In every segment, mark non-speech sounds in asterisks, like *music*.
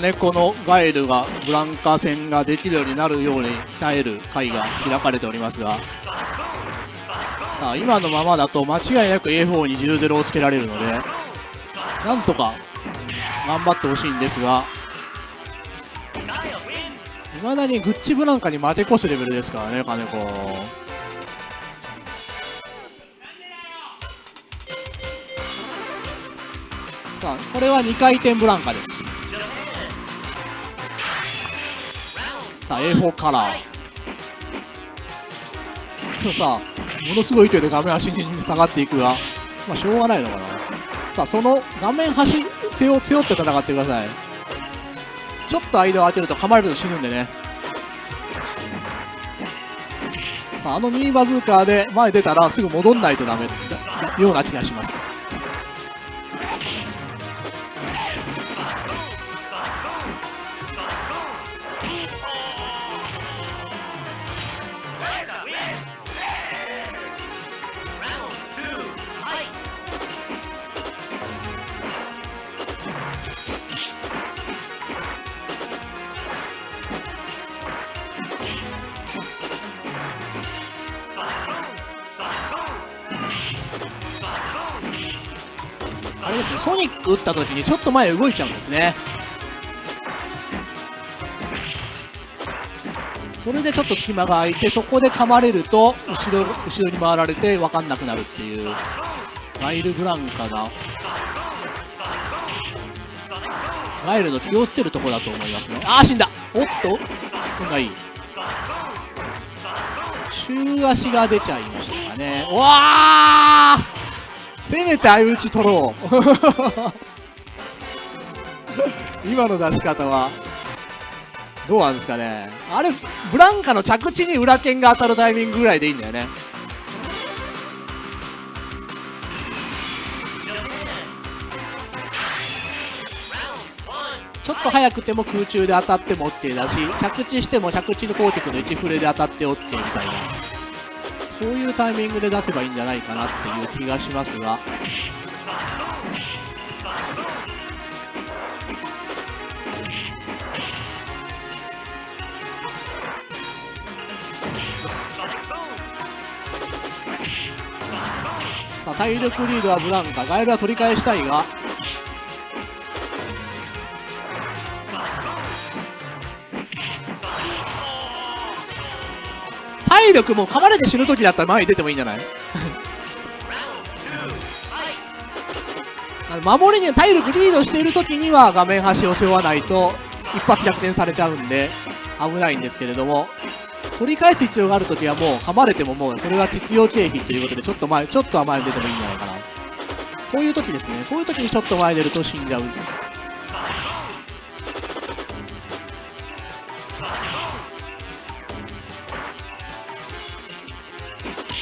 金子のガエルがブランカ戦ができるようになるように鍛える会が開かれておりますがさあ今のままだと間違いなく A4 に10-0をつけられるのでなんとか頑張ってほしいんですがいまだにグッチブランカに負け越すレベルですからね金子。さあこれは2回転ブランカです。さあ A4 カラー。さものすごい勢いで画面端に下がっていくがまあしょうがないのかな。さあその画面端背負背負って戦ってください。ちょっと間を空けると噛まれると死ぬんでね。さああの2バズーカーで前出たらすぐ戻んないとダメような気がします。あれですねソニック打った時にちょっと前動いちゃうんですね。それでちょっと隙間が空いてそこで噛まれると後ろ後ろに回られて分かんなくなるっていうガイル・ブランカがガイルの気を捨てるところだと思いますね。ああ死んだ。おっと運がいい中足が出ちゃいましたかね。うわー！せめて相打ち取ろう。今の出し方は。どうなんですかね。あれブランカの着地に裏剣が当たるタイミングぐらいでいいんだよね。ちょっと速くても空中で当たっても OK だし着地しても着地のコーティクの1フレで当たって OK みたいな。そういうタイミングで出せばいいんじゃないかなっていう気がしますが。さあ体力リードはブランカ。ガエルは取り返したいが。体力も噛まれて死ぬ時だったら前に出てもいいんじゃない？*laughs* 守りに体力リードしている時には画面端を背負わないと一発逆転されちゃうんで危ないんですけれども取り返す必要がある時はもう噛まれてももうそれは実用経費ということでちょっと前ちょっとは前に出てもいいんじゃないかな。こういう時ですね。こういう時にちょっと前に出ると死んじゃう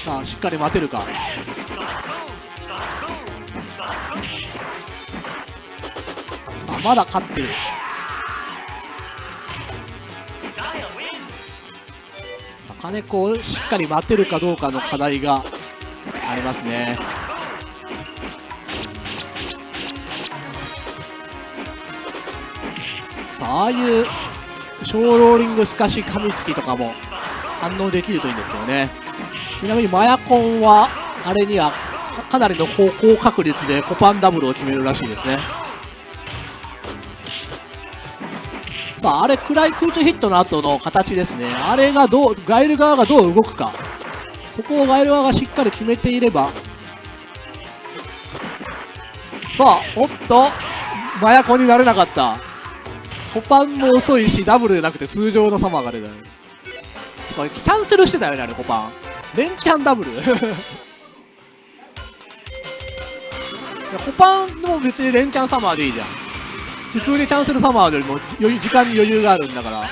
さあしっかり待てるか。さあまだ勝ってる。金子をしっかり待てるかどうかの課題がありますね。さあああいう小ローリング透かし噛みつきとかも反応できるといいんですけどね。ちなみにマヤコンはあれにはかなりの高確率でコパンダブルを決めるらしいですね。さああれ暗い空中ヒットの後の形ですね。あれがどうガイル側がどう動くか。そこをガイル側がしっかり決めていれば。さあおっと。マヤコンになれなかった。コパンも遅いしダブルでなくて通常のサマーが出た。これキャンセルしてたよねあれコパン。連キャンダブル。いやコパンも別に連キャンサマーでいいじゃん。普通にキャンセルサマーよりも余裕時間に余裕があるんだから。さ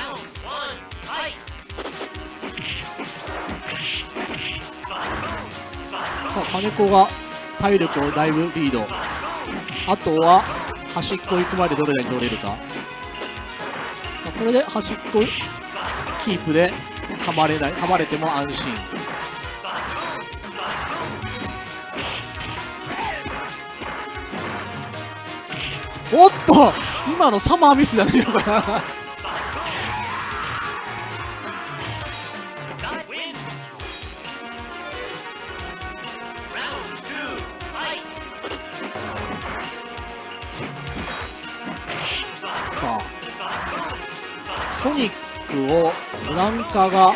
あ金子が体力をだいぶリード。あとは端っこ行くまでどれだけ取れるか。さあこれで端っこキープで噛まれない噛まれても安心。おっと今のサマーミスじゃないのかな。さあソニックをフランカが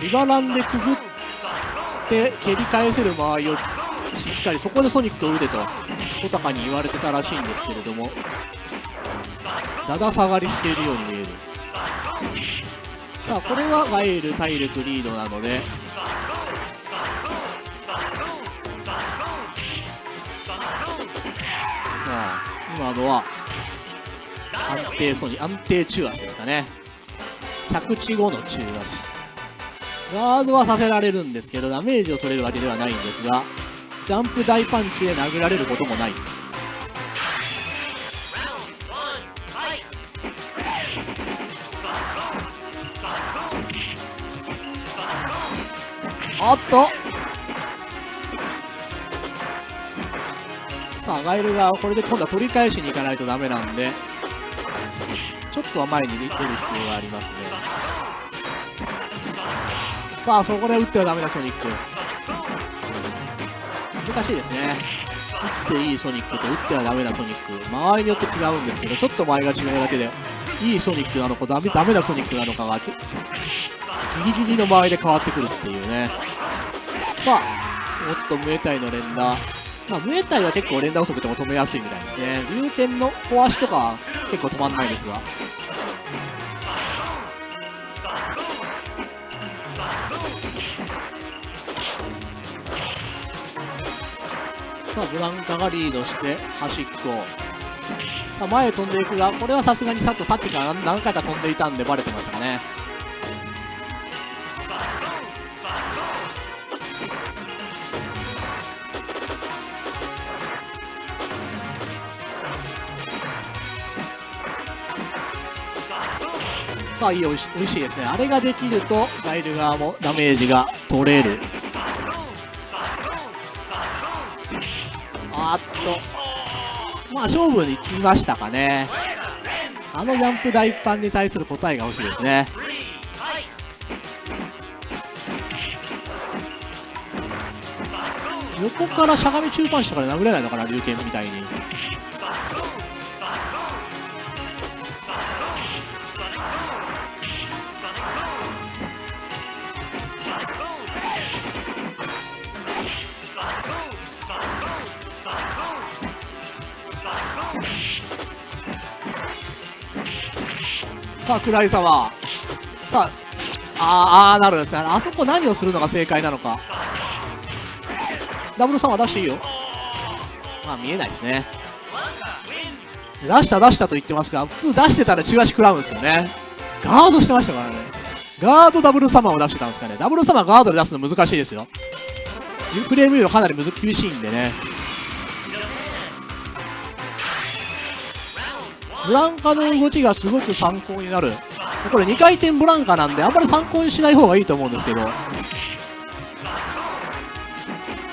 リバランでくぐって蹴り返せる間合いをしっかりそこでソニックを打てと。小高に言われてたらしいんですけれどもだだ下がりしているように見える。さあこれはガエル体力リードなのでさあ今のは安定ソニ安定中足ですかね。着地後の中足。ガードはさせられるんですけどダメージを取れるわけではないんですがジャンプ大パンチで殴られることもない。おっと。さあガイルがこれで今度は取り返しに行かないとダメなんでちょっとは前に出る必要がありますね。さあそこで打ってはダメだソニック。難しいですね打っていいソニックと打ってはダメなソニック周りによって違うんですけどちょっと前が違うだけでいいソニックなのかダメダメなソニックなのかがギリギリの場合で変わってくるっていうねさあおっとムエタイの連打まあ、ムエタイは結構連打遅くても止めやすいみたいですね。龍剣の小足とか結構止まんないですが。さあ、ブランカがリードして端っこ。あ、前へ飛んでいくが、これはさすがにさっきさっきから何回か飛んでいたんでバレてましたね。さあいいおいしおいしいですねあれができるとガイル側もダメージが取れるまあ勝負にきましたかね。あのジャンプ大パンに対する答えが欲しいですね。横からしゃがみ中パンチとかで殴れないのかな龍拳みたいに。さあ、暗い様。さあ、あー、あーなるんですね。あそこ何をするのが正解なのか。ダブル様出していいよ。まあ、見えないですね。出した出したと言ってますが、普通出してたら中足食らうんですよね。ガードしてましたからね。ガードダブルサマーを出してたんですかね。ダブルサマーガードで出すの難しいですよ。フレームビューかなりむず厳しいんでね。ブランカの動きがすごく参考になる。これ2回転ブランカなんで、あんまり参考にしない方がいいと思うんですけど。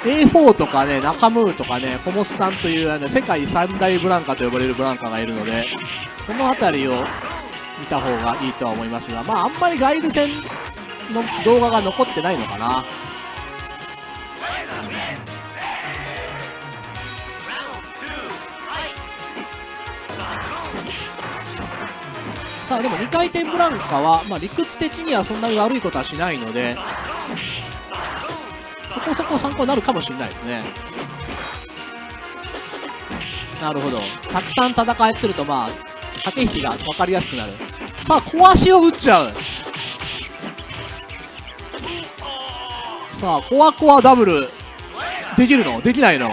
A4 とかね、ナカムーとかね、コモスさんというあの世界三大ブランカと呼ばれるブランカがいるので、そのあたりを見た方がいいとは思いますが、まああんまりガイル戦の動画が残ってないのかな。さあでも2回転ブランカは、まあ、理屈的にはそんなに悪いことはしないのでそこそこ参考になるかもしれないですね。なるほど。たくさん戦えてるとまあ駆け引きが分かりやすくなる。さあ小足を打っちゃう。さあコアコアダブル。できるの？できないの？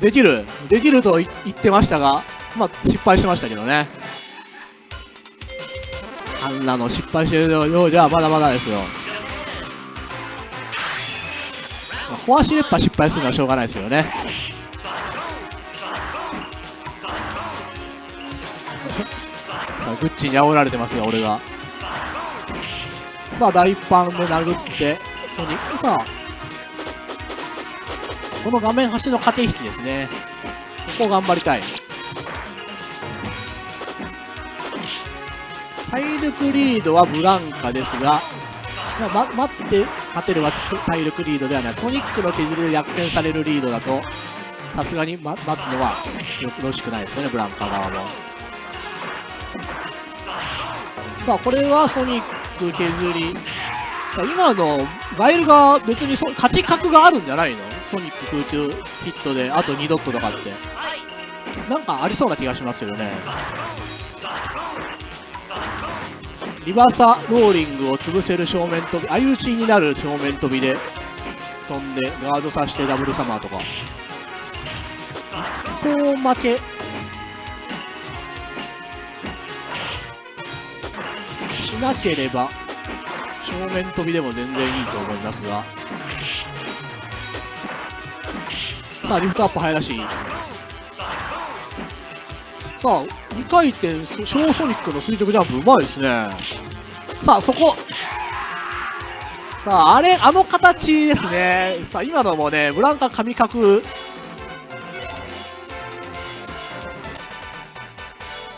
できる？できると言ってましたがまあ失敗してましたけどね。あんなの失敗してるようじゃまだまだですよ。まあ、壊しれっぱ失敗するのはしょうがないですよね。グッチに煽られてますよ、俺が。さあ、大パンで殴って、ソニックさこの画面端の駆け引きですね。ここ頑張りたい。体力リードはブランカですが、ま、待って勝てるは体力リードではない。ソニックの削りで逆転されるリードだとさすがに、待つのはよろしくないですよねブランカ側も。さあこれはソニック削り。さ今のガイルが別にそ勝ち角があるんじゃないの？ソニック空中ヒットであと2ドットとかって。なんかありそうな気がしますけどね。リバーサローリングを潰せる正面飛び相打ちになる正面飛びで飛んでガードさせてダブルサマーとか。一方負けしなければ正面飛びでも全然いいと思いますが。さあリフトアップ早出しい。さあ、2回転、小ソニックの垂直ジャンプ、うまいですね。さあ、そこ。さあ、あれ、あの形ですね。さあ、今のもね、ブランカ神角。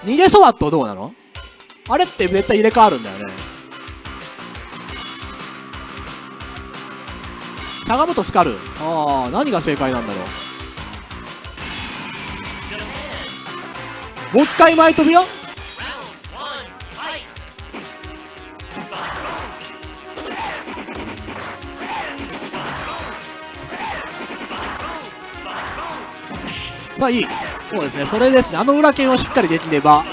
逃げそばとどうなの？あれって絶対入れ替わるんだよね。しゃがむとスカル。ああ、何が正解なんだろう。もう一回前飛びよ。まあいい。そうですね。それですね。あの裏剣をしっかりできれば。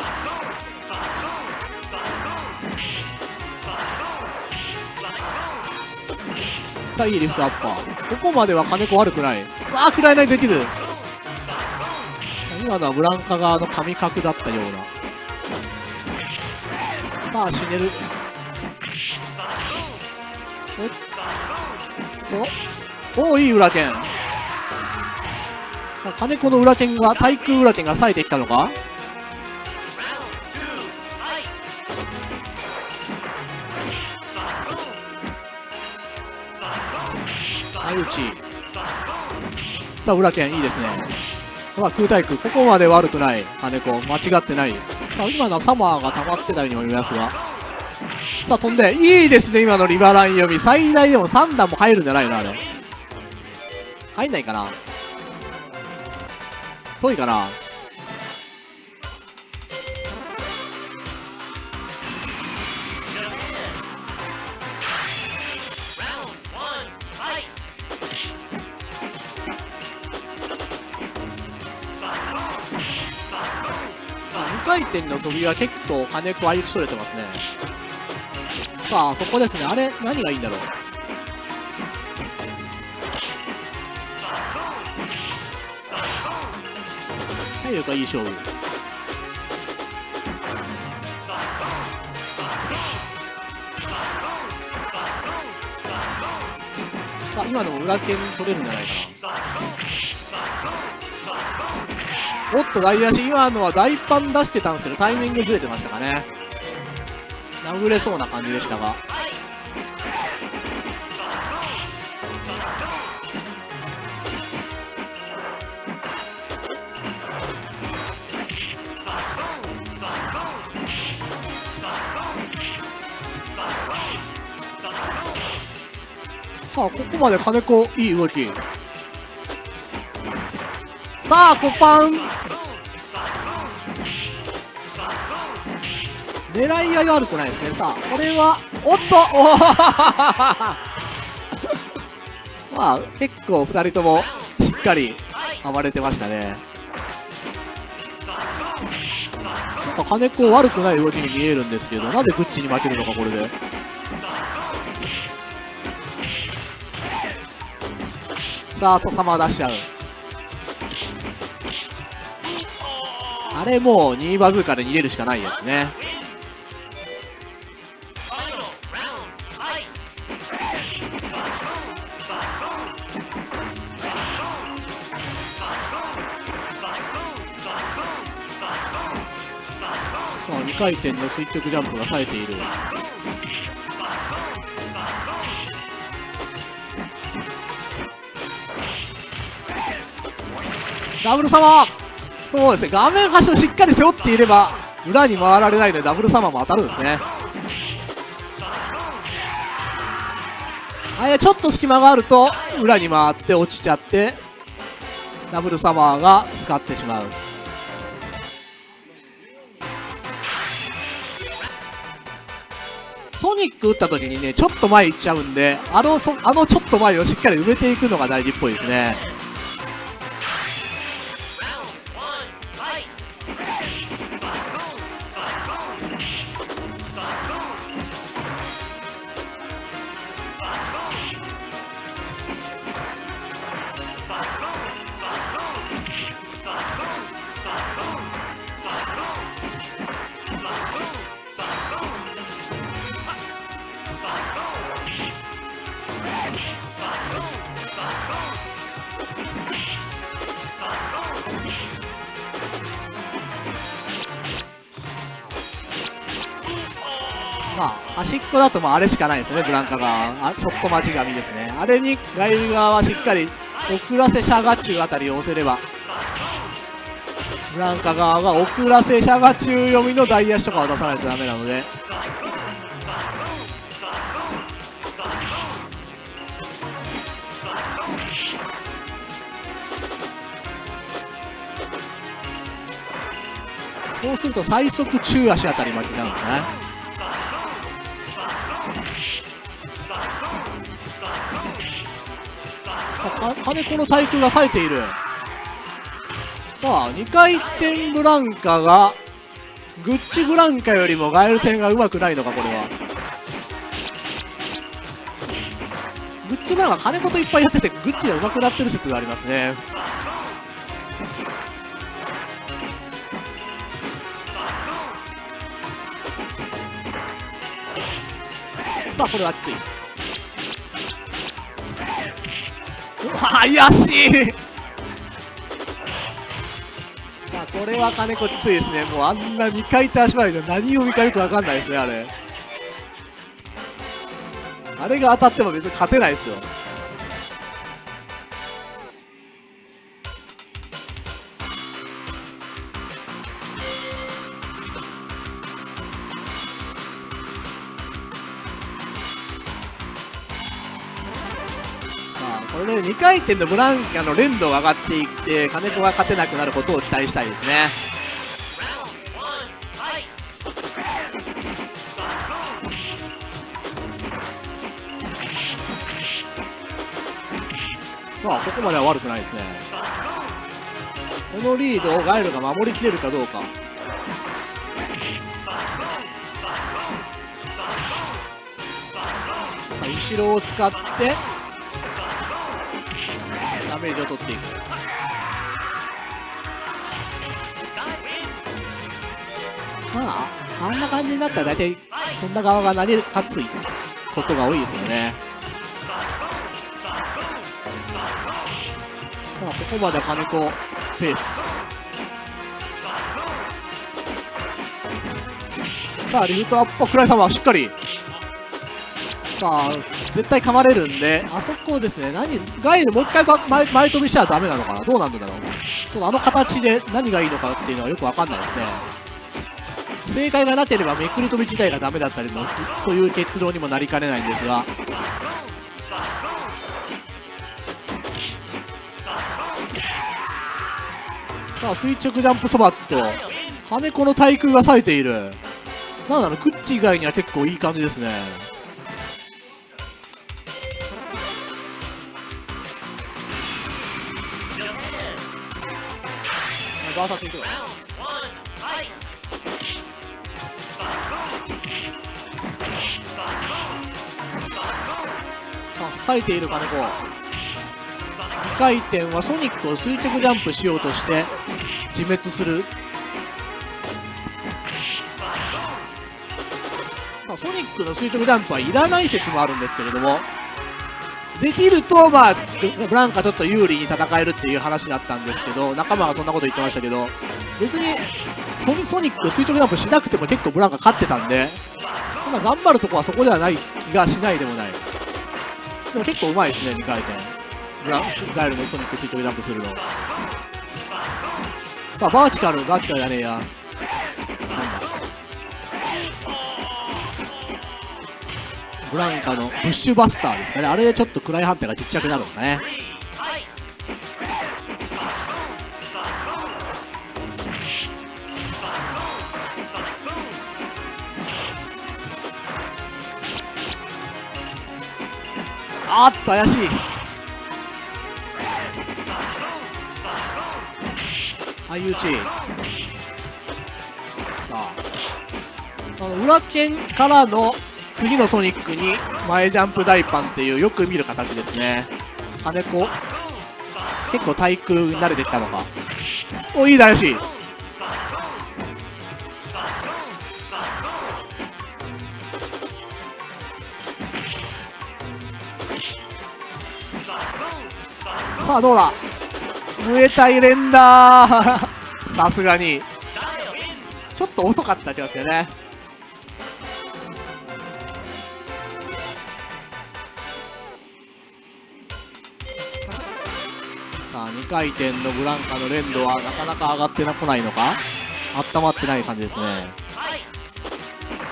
さあいいリフトアッパー。ここまでは金子悪くない。ああ食らえない。できる今のはブランカ側の神角だったような。さあ死ねる。おっと？おいい裏剣。金子の裏剣が対空裏剣が冴えてきたのか？相打ち。さあ裏剣いいですね。まあ、空対空、ここまで悪くない、金子、間違ってない。さあ、今のはサマーが溜まってたように思いますが。さあ、飛んで、いいですね、今のリバライン読み。最大でも3段も入るんじゃないのあれ。入んないかな遠いかな飛びは結構金子歩きそれてますね。さあそこですね。あれ何がいいんだろう？体力がいい勝負。さあ今のも裏剣取れるんじゃないかな。おっと大足今のは大パン出してたんですけどタイミングずれてましたかね。殴れそうな感じでしたが。さあここまで金子いい動き。さあコパン。狙い合い悪くないですね。さあこれはおっとお *laughs* まあ結構2人ともしっかり暴れてましたね。なんか金子悪くない動きに見えるんですけどなんでグッチに負けるのかこれで。さあと様出しちゃう。あれもう2バズーカで逃げるしかないやつね。回転の垂直ジャンプが冴えている。ダブルサマーそうですね。画面端をしっかり背負っていれば裏に回られないのでダブルサマーも当たるんですね。あれちょっと隙間があると裏に回って落ちちゃってダブルサマーが使ってしまう。ソニック打った時にねちょっと前行っちゃうんであのそあのちょっと前をしっかり埋めていくのが大事っぽいですね。とまあれしかないですよね、ブランカ側。あショット待ち紙ですね。あれにガイル側はしっかり遅らせシャガチュウあたりを押せれば、ブランカ側が遅らせシャガチュウ読みの大足とかを出さないとダメなので。そうすると最速中足あたり巻きなるんですね。か金子の対空が冴えている。さあ2回転ブランカがグッチブランカよりもガエル戦がうまくないのかこれは。グッチブランカ金子といっぱいやっててグッチがうまくなってる説がありますね。さあこれはきつい。怪しい。まあこれは金子きついですね。もうあんな2回転足回りで何を見かよく分かんないですねあれ。あれが当たっても別に勝てないですよ。これで2回転のブランカの連動が上がっていって金子が勝てなくなることを期待したいですね。さあここまでは悪くないですね。このリードをガイルが守りきれるかどうか。さあ後ろを使ってメージを取っていく。まああんな感じになったら大体そんな側が投げる勝つことが多いですよね。さあここまで金子ペース。さあリフトアップクライ様しっかりさあ絶対噛まれるんで。あそこですね。何ガイルもう一回前前飛びしたらダメなのかな？どうなんだろう？ちょっとあの形で何がいいのかっていうのはよくわかんないですね。正解がなければめくり飛び自体がダメだったりもという結論にもなりかねないんですが。さあ垂直ジャンプそばっと羽子の対空が冴えている。なんだろうクッチ以外には結構いい感じですね。バーサスいくさあ冴えている金子2回転はソニックを垂直ジャンプしようとして自滅する、ソニックの垂直ジャンプはいらない説もあるんですけれども。できると、まあ、ブランカちょっと有利に戦えるっていう話だったんですけど、仲間がそんなこと言ってましたけど、別にソニソニック垂直ジャンプしなくても結構ブランカ勝ってたんで、そんな頑張るとこはそこではない気がしないでもない。でも結構うまいですね、2回転。ブラガエルのソニック垂直ジャンプするの。さあ、バーチカル、バーチカルじゃねえや。ブランカのブッシュバスターですかね。あれでちょっと暗い判定がちっちゃくなるのかね。あっと怪しい。相打ちさあ。あの裏剣からの次のソニックに前ジャンプ大パンっていうよく見る形ですね。金子。結構対空に慣れてきたのか。おいいだよしさあどうだ？ムエタイ連打さすがに。ちょっと遅かった気がするね。回転のブランカの連動はなかなか上がってこないのか？温まってない感じですね。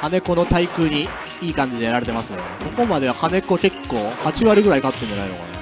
金子の対空にいい感じでやられてますね。ここまでは金子結構8割ぐらい勝ってんじゃないのかな？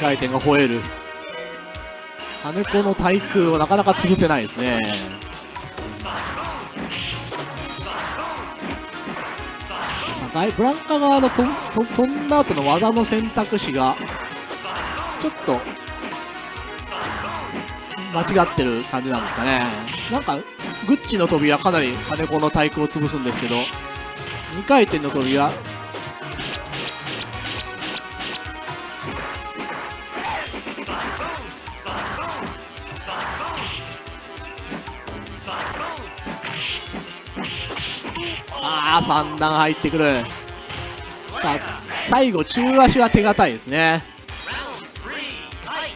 回転が吠える。金子の対空をなかなか潰せないですね。ブランカ側のとと飛んだ後の技の選択肢がちょっと間違ってる感じなんですかね。なんかグッチの飛びはかなり金子の対空を潰すんですけど2回転の飛びはあ3段入ってくる。さあ最後中足は手堅いですね。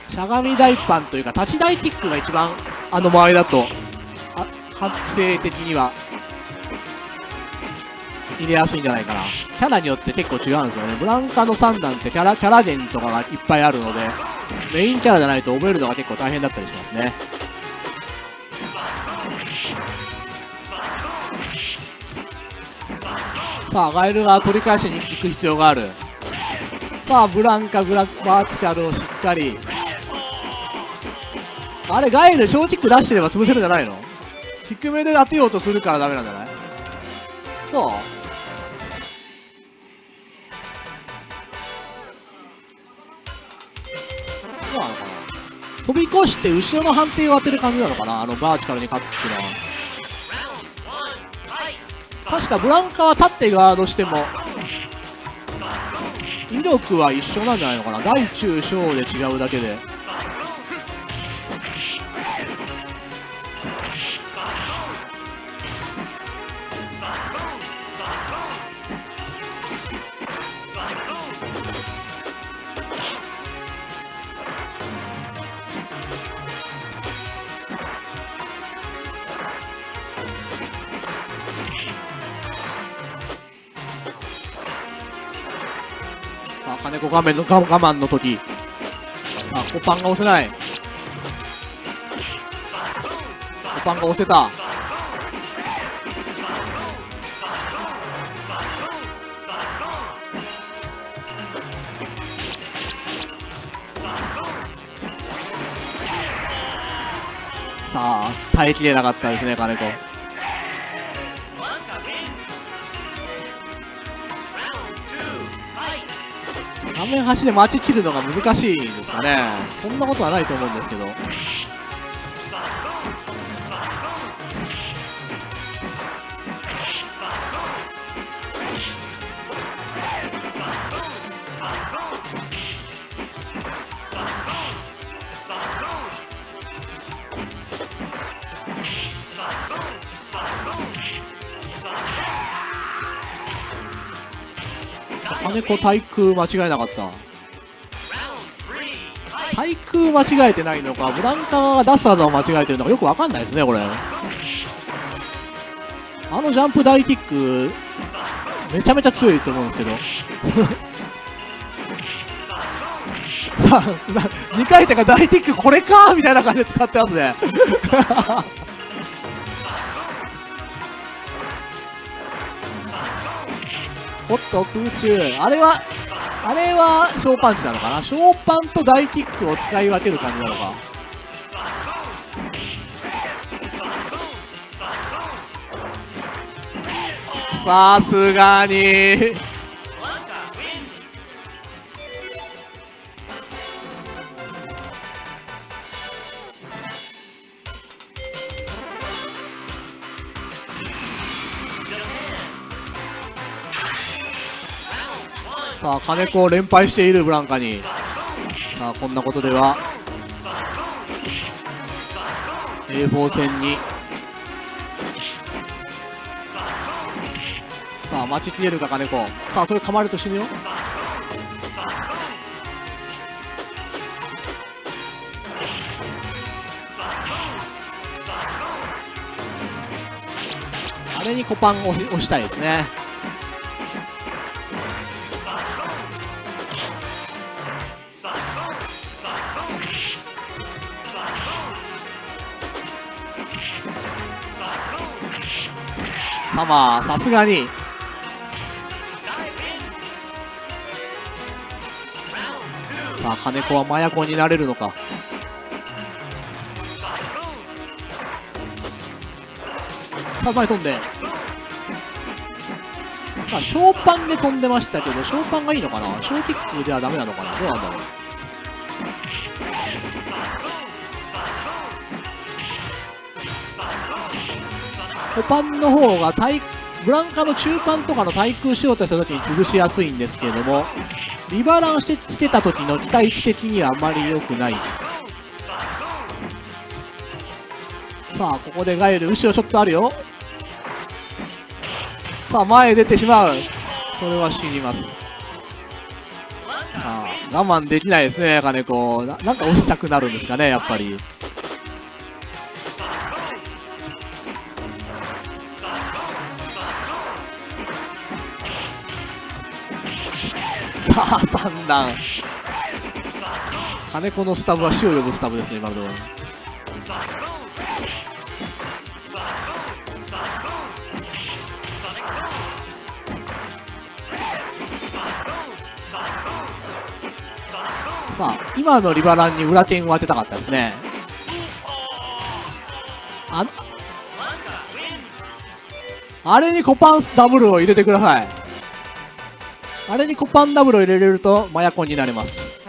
しゃがみ大パンというか立ち台キックが一番あの周りだとあ発生的には入れやすいんじゃないかな。キャラによって結構違うんですよね。ブランカの3段ってキャラキャラ伝とかがいっぱいあるのでメインキャラじゃないと覚えるのが結構大変だったりしますね。さあガエルが取り返しに行く必要がある。さあブランカブラバーティカルをしっかり。あれガエル小キック出してれば潰せるんじゃないの？低めで当てようとするからダメなんじゃない？そう。そうなのかな？飛び越して後ろの判定を当てる感じなのかな？あのバーチカルに勝つっていうのは。確かブランカは立ってガードしても威力は一緒なんじゃないのかな。大中小で違うだけで。さあ金子画面の我慢の時。あコパンが押せない。コパンが押せた。さあ耐えきれなかったですね金子。画面端で待ち切るのが難しいんですかね。そんなことはないと思うんですけど。金子対空間違えなかった。対空間違えてないのかブランカーが出す技を間違えてるのかよくわかんないですねこれ。あのジャンプ大キックめちゃめちゃ強いと思うんですけど。*laughs* 2回転が大ティックこれかみたいな感じで使ってますね。おっと空中。あれはあれはショーパンチなのかな？ショーパンと大キックを使い分ける感じなのか？さすがに。さあ金子を連敗しているブランカに。さあこんなことでは A4 戦に。さあ待ちきれるか金子。さあそれ噛まれると死ぬよ。あれにコパンを押したいですね。サマーさすがに。さあ金子は麻薬になれるのか。さあ前飛んで。さあ小パンで飛んでましたけど小パンがいいのかな？小キックではダメなのかな？どうなんだろう。コパンの方が対ブランカの中パンとかの対空しようとした時に潰しやすいんですけれどもリバランしてしてた時の期待値的にはあまり良くない。さあここでガエル後ろちょっとあるよ。さあ前へ出てしまう。それは死にますさあ我慢できないですね金子。ななんか押したくなるんですかねやっぱり。三段金子のスタブは死を呼ぶスタブですね今のところ。さあ今のリバランに裏剣を当てたかったですね。あれにコパンダブルを入れてください。あれにコパンダブルを入れれるとマヤコンになれます。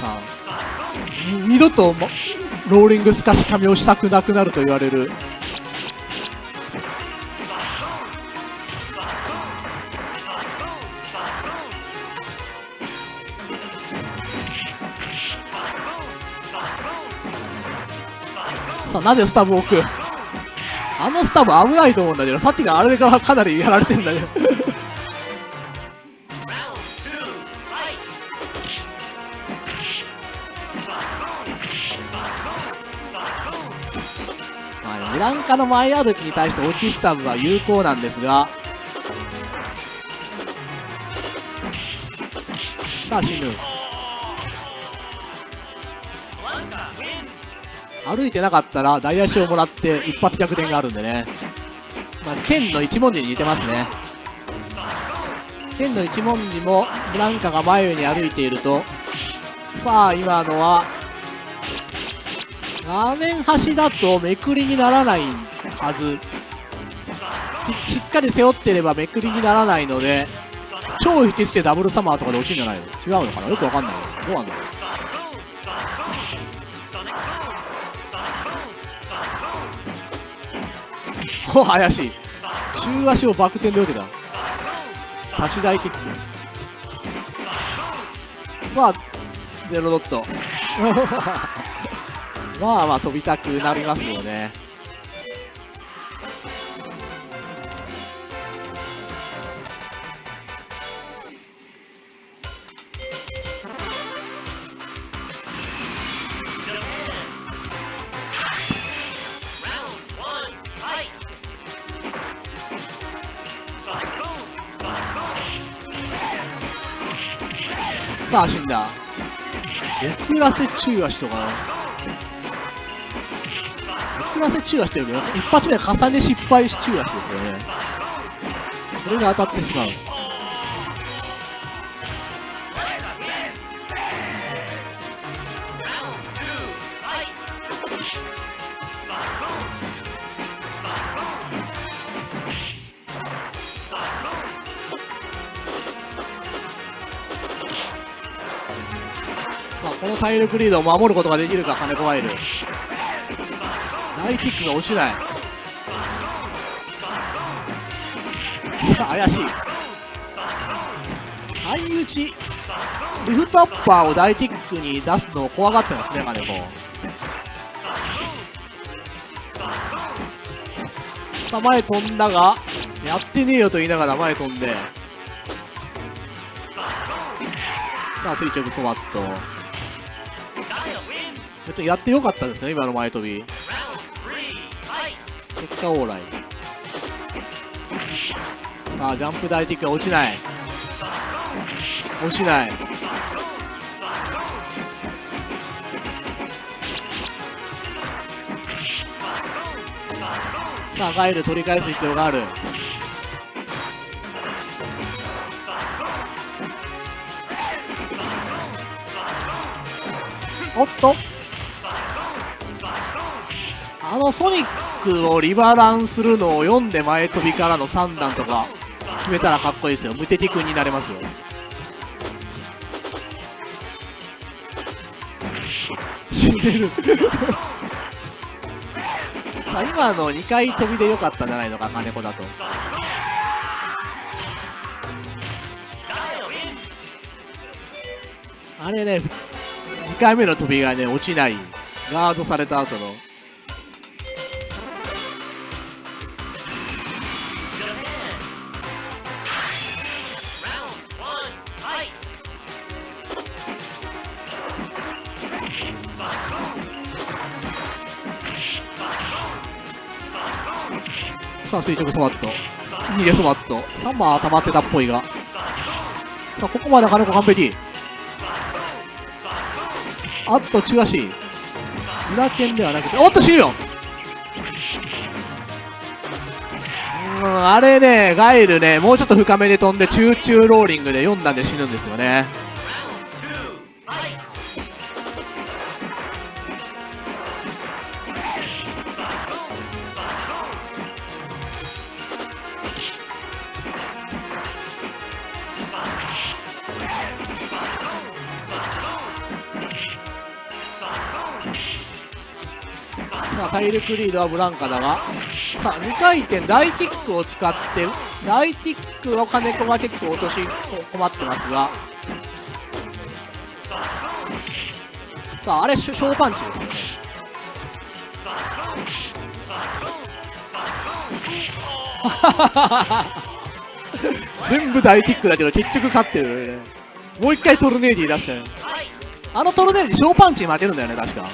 さあ二度とローリングスカシカミをしたくなくなると言われる。さあなぜスタブ置く？あのスタブ危ないと思うんだけどさっきのあれがかなりやられてんだけど。*laughs* まあ、ブランカの前歩きに対してオキスタブは有効なんですが。さあ死ぬ歩いてなかったら大足をもらって一発逆転があるんでね、まあ、剣の一文字に似てますね。剣の一文字もブランカが前に歩いているとさあ今のは画面端だとめくりにならないはず。しっかり背負ってればめくりにならないので超引きつけダブルサマーとかで落ちるんじゃないの？違うのかな？よくわかんない。どうなんだろう？お怪しい。中足をバク転で受けた。立ち台キック。さあゼロドット。*laughs* まあまあ飛びたくなりますよねさあ死んだ。遅らせ中足とか遅らせ中足というより一発目は重ね失敗し中足ですよね。それが当たってしまう。この体力リードを守ることができるか金子ワイル。大キックが落ちない。さあ怪しい。相打ちリフトアッパーを大キックに出すのを怖がってますね金子。さあ前飛んだがやってねえよと言いながら前飛んで。さあ垂直そばっと。やってよかったですね今の前飛び。結果オーライ。さあジャンプ大敵が落ちない。落ちない。さあガイル取り返す必要がある。おっと。のソニックをリバランするのを読んで前飛びからの3段とか決めたらかっこいいですよ。無敵君になれますよ。死んでる。さ *laughs* あ今の2回飛びでよかったんじゃないのか金子だと。あれね2回目の飛びがね落ちない。ガードされた後の。さあ垂直ソバット逃げソバット3番は溜まってたっぽいが。さあここまで金子完璧。あっと中足裏剣ではなくておっと死ぬよ。うんあれねガイルねもうちょっと深めで飛んでチューチューローリングで4段で死ぬんですよね。さあ体力リードはブランカだが。さあ2回転大キックを使って大キックを金子が結構落とし困ってますが。さああれショショーパンチですよね。*laughs* 全部大キックだけど結局勝ってるね。もう一回トルネーディー出したよあのトルネーディーショーパンチに負けるんだよね確か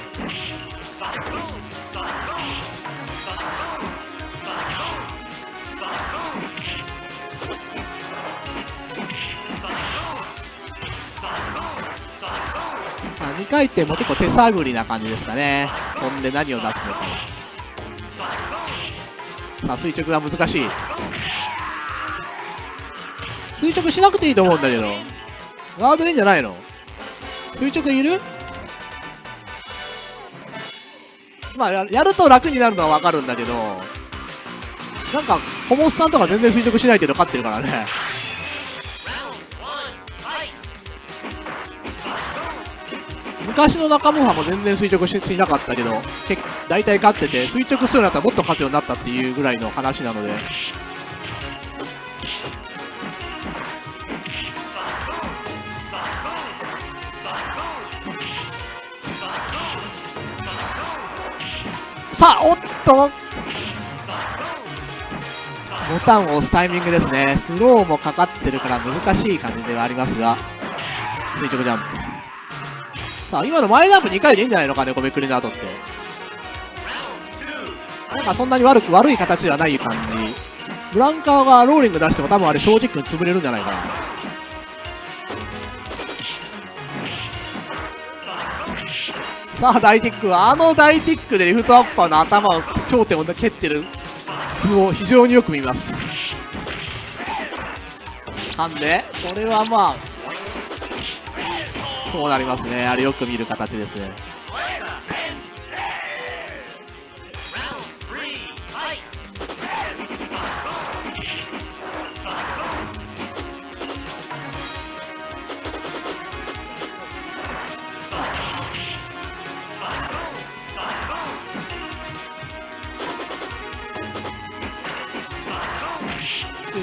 2回転も結構手探りな感じですかね。飛んで何を出すのか。さあ垂直が難しい。垂直しなくていいと思うんだけど。ガードでいいんじゃないの？垂直いる？まあやると楽になるのは分かるんだけど。なんか小モスさんとか全然垂直しないけど勝ってるからね。昔の中間ハも全然垂直していなかったけど大体勝ってて垂直するようになったらもっと勝つようになったっていうぐらいの話なので。さあおっと。ボタンを押すタイミングですね。スローもかかってるから難しい感じではありますが。垂直ジャンプ。さあ今の前ジャンプ2回でいいんじゃないのかねこめくりの後って。なんかそんなに悪く悪い形ではない感じ。ブランカーがローリング出しても多分あれ正直に潰れるんじゃないかな。さあ大ティックはあの大ティックでリフトアッパーの頭を頂点を蹴ってる図を非常によく見ます。なんでこれはまあそうなりますね。あれよく見る形ですね。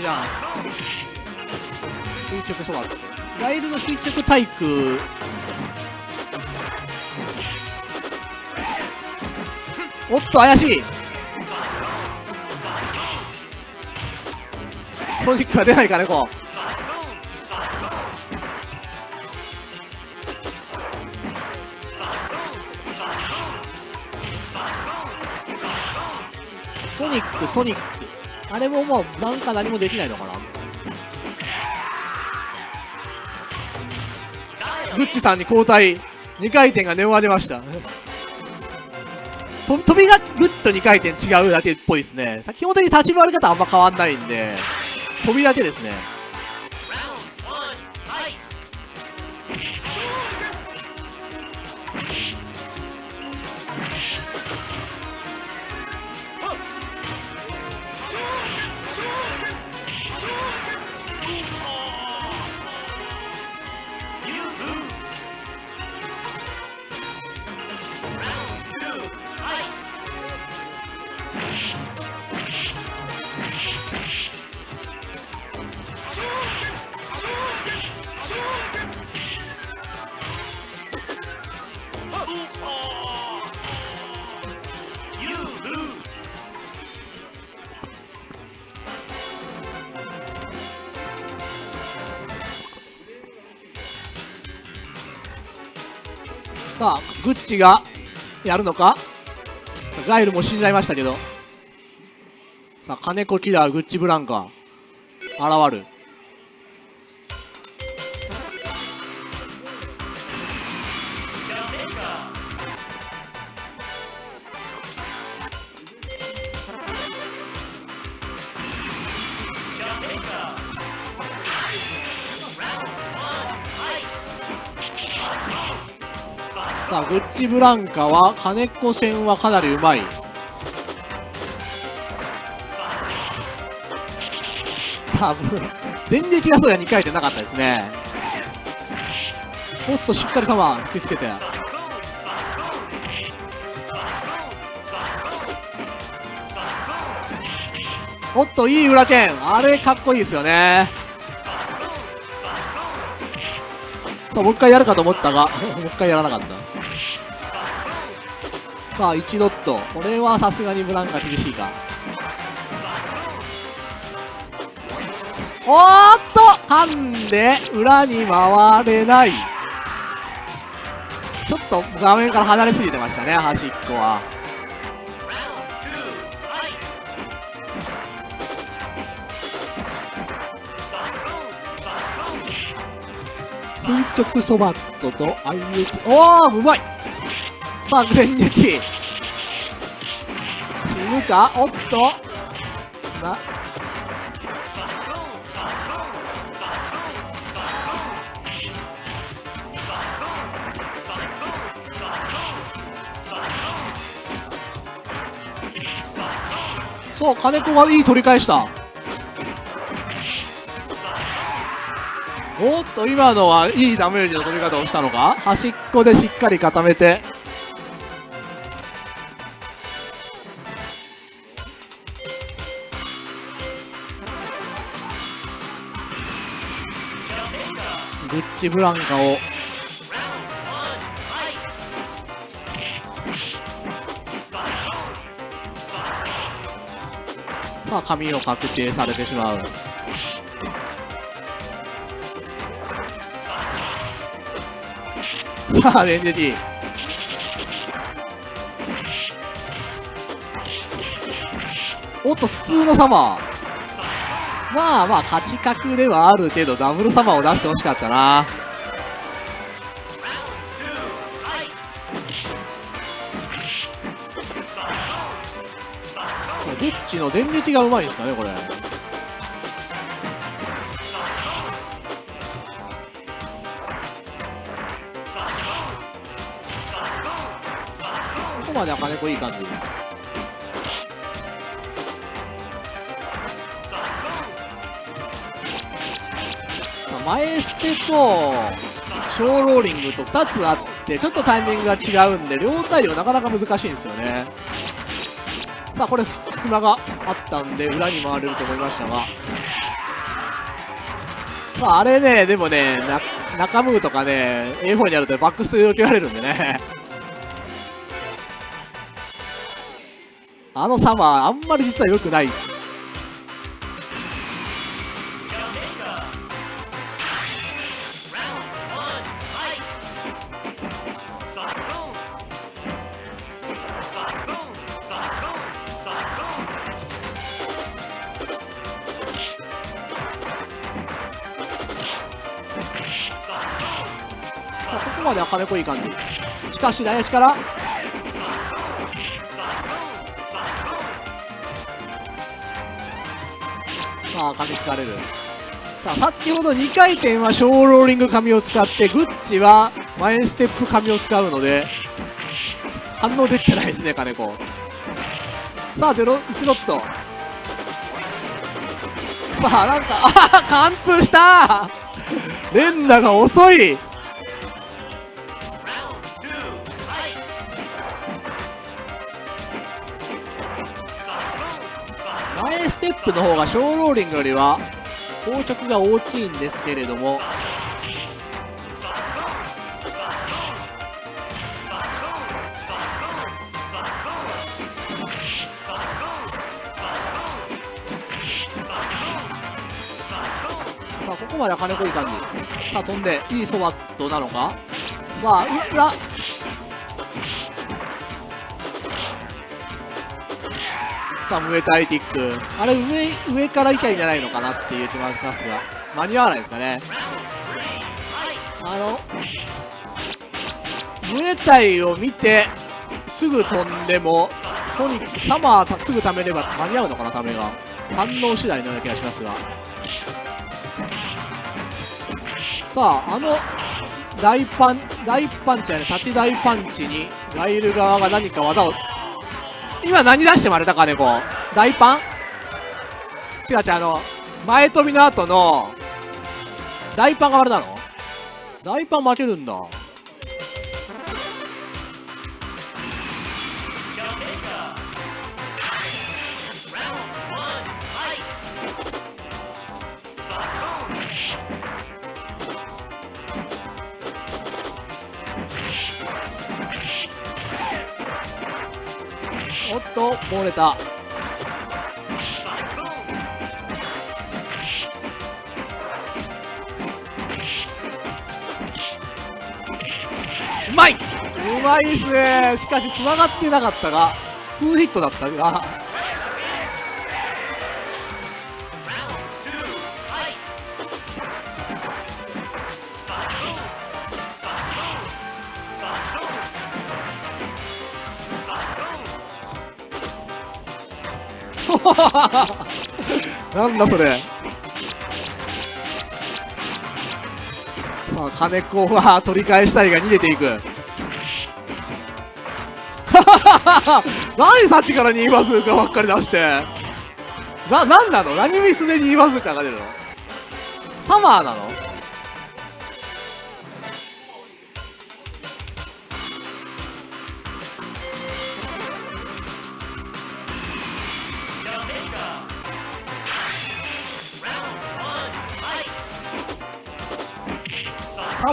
じゃん。垂直そばライルの垂直体空おっと怪しい。ソニックは出ないかねこう。ソニックソニック。あれももうなんか何もできないのかな。グッチさんに交代。2回転がネオが出ました。と飛びがグッチと2回転違うだけっぽいですね。基本的に立ち回り方あんま変わんないんで。飛びだけですね。グッチがやるのか？ガイルも死んじゃいましたけど。さあ金子キラーグッチブランカ現る。さあグッチブランカは金子戦はかなりうまい。さあ電撃がそうや2回転なかったですね。おっとしっかりサマー引きつけて。おっといい裏剣。あれかっこいいですよね。さあもう一回やるかと思ったが *laughs* もう一回やらなかった。さあ1ドット。これはさすがにブランカ厳しいか。おーっと噛んで裏に回れない。ちょっと画面から離れすぎてましたね端っこは。垂直そばっとと IH おおうまい。さあ電撃死ぬか？おっと。なそう金子がいい取り返した。おっと今のはいいダメージの取り方をしたのか？端っこでしっかり固めて。チブランカを。さあ髪を確定されてしまう。さあレンジティおっと普通のサマーまあまあ勝ち確ではあるけどダブルサマーを出してほしかったな。リッチの電撃がうまいんですかねこれ。ここまでは金子いい感じ。前捨てと小ローリングと2つあってちょっとタイミングが違うんで両対応なかなか難しいんですよね。さあこれ隙間があったんで裏に回れると思いましたが。まああれねでもね中ムーとかね A4 にあるとバックステを受けられるんでね。あのサマーあんまり実は良くない。までは金子いい感じ。しかし大足から。さあ噛みつかれる。さあ先ほど2回転は小ローリング紙を使ってグッチは前ステップ紙を使うので反応できてないですね金子。さあゼロ1ドット。さあなんかあ貫通した連打が遅い。プの方が小ローリングよりは硬直が大きいんですけれども。さあここまでは金子いい感じさあ飛んでいいソワットなのか。まあ裏さあ、ムエタイティック。あれ、上、上から行きゃいいんじゃないのかなっていう気もしますが、間に合わないですかね。あの、ムエタイを見て、すぐ飛んでも、ソニック、サマーすぐ貯めれば間に合うのかな、ためが。反応次第のような気がしますが。さあ、あの、大パン、大パンチやね、立ち大パンチに、ガイル側が何か技を今何出してもられたかね、こう。大パン？違う違う、あの、前飛びの後の、大パンがあれなの？大パン負けるんだ。おっと漏れた。うまい！うまいですね。しかしつながってなかったが2ヒットだったが。なんだそれ。さあ金子は取り返したいが逃げていく。*laughs* 何さっきから2バズーカばっかり出して。な、なんなの？何ミスで2バズーカが出るの？サマーなの？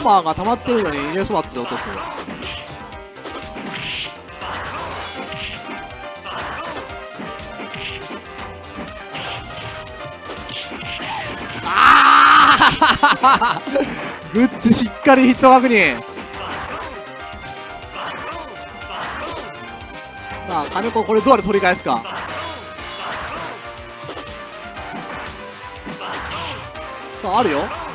パーが溜まってるのにイネスバットで落とすああ *laughs* グッチしっかりヒット確認。さあ金子これどうやって取り返すか？さああるよ。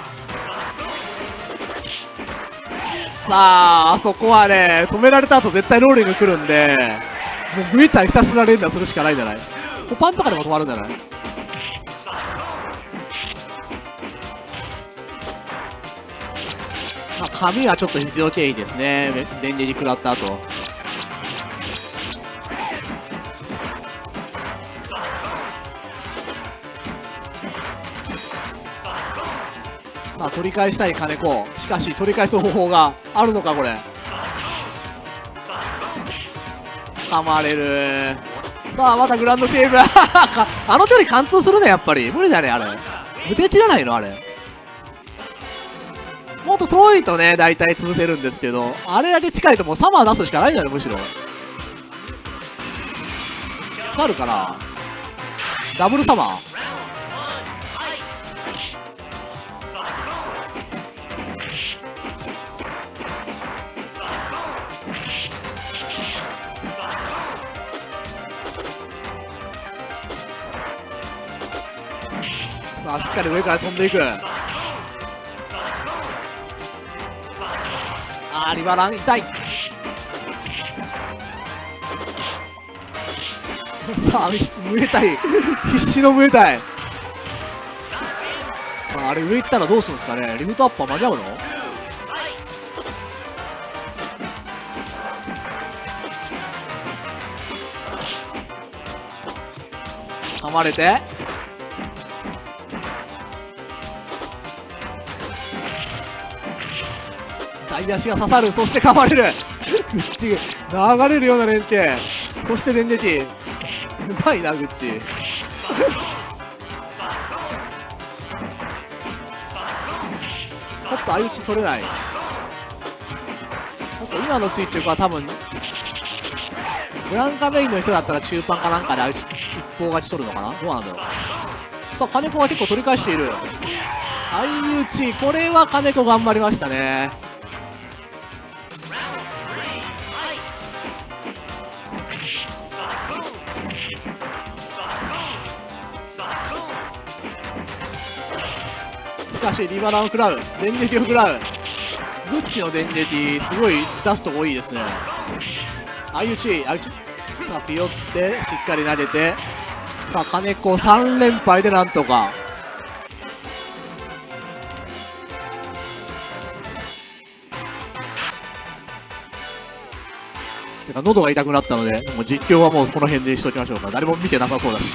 ああそこはね止められた後絶対ローリング来るんでもうグイターひたすら連打するしかないんじゃない？コパンとかでも止まるんじゃない？まあ、髪はちょっと必要経緯ですね。電磁に食らった後。取り返したい金子。しかし、取り返す方法があるのか、これ。噛まれる。さあ、またグランドシェイブ。*laughs* あの距離貫通するね、やっぱり。無理だね、あれ。無敵じゃないの、あれ。もっと遠いとね、大体潰せるんですけど、あれだけ近いともうサマー出すしかないんだよ、むしろ。スカルかな？ダブルサマーかり上から飛んでいく。あリバラン痛いさあムエタイ必死のムエタイああれ上行ったらどうするんですかねリフトアッパー間に合うの噛まれて左足が刺さるそして噛まれる。流れるような連携そして電撃。うまいなグッチ。ちょっと相打ち取れない。ちょっと今の垂直は多分ブランカメインの人だったら中盤かなんかで相打ち一方勝ち取るのかな？どうなんだろう。さあ金子が結構取り返している。相打ち。これは金子頑張りましたね。しかしリバランを食らう電撃を食らう。グッチの電撃すごい出すとこいいですね。相打ち相打ち。さあピヨってしっかり投げて。さあ金子3連敗でなんとか。喉が痛くなったのでもう実況はもうこの辺でしときましょうか。誰も見てなさそうだし。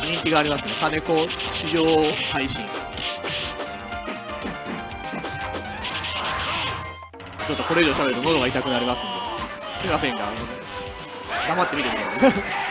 人気がありますね。金子市場配信。ちょっとこれ以上喋ると喉が痛くなりますんで。すいませんが黙って見てください